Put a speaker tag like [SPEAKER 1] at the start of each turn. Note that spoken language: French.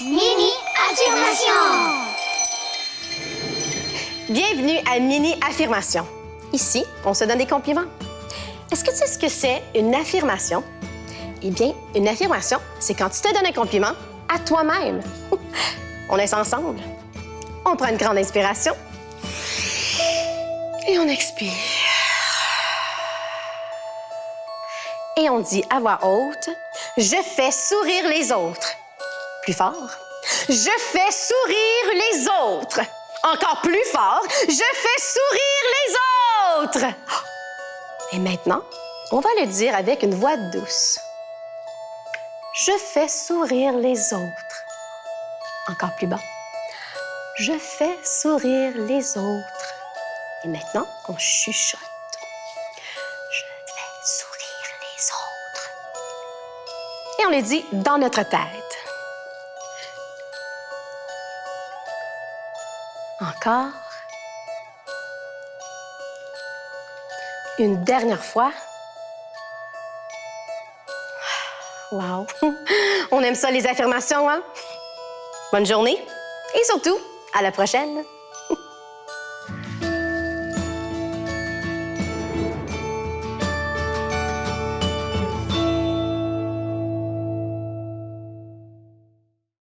[SPEAKER 1] Mini affirmation.
[SPEAKER 2] Bienvenue à Mini Affirmation. Ici, on se donne des compliments. Est-ce que tu sais ce que c'est une affirmation? Eh bien, une affirmation, c'est quand tu te donnes un compliment à toi-même. On laisse ensemble. On prend une grande inspiration. Et on expire. Et on dit à voix haute, je fais sourire les autres. Plus fort. Je fais sourire les autres. Encore plus fort. Je fais sourire les autres. Et maintenant, on va le dire avec une voix douce. Je fais sourire les autres. Encore plus bas. Je fais sourire les autres. Et maintenant, on chuchote. Je fais sourire les autres. Et on le dit dans notre tête. Encore? Une dernière fois? Wow! On aime ça, les affirmations, hein? Bonne journée et surtout, à la prochaine!